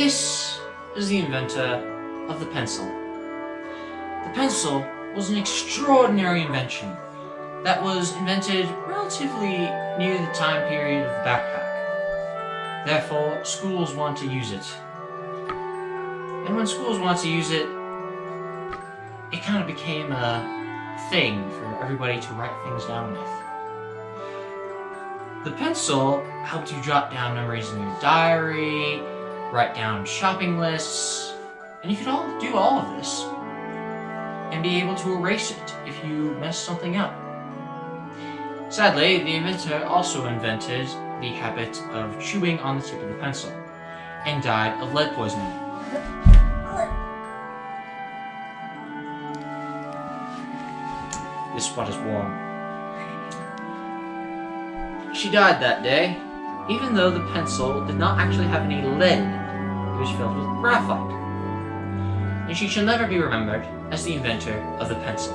This is the inventor of the pencil. The pencil was an extraordinary invention that was invented relatively near the time period of the backpack. Therefore, schools want to use it. And when schools want to use it, it kind of became a thing for everybody to write things down with. The pencil helped you jot down memories in your diary, write down shopping lists, and you could all do all of this and be able to erase it if you mess something up. Sadly, the inventor also invented the habit of chewing on the tip of the pencil and died of lead poisoning. This spot is warm. She died that day, even though the pencil did not actually have any lead. It was filled with graphite. And she shall never be remembered as the inventor of the pencil.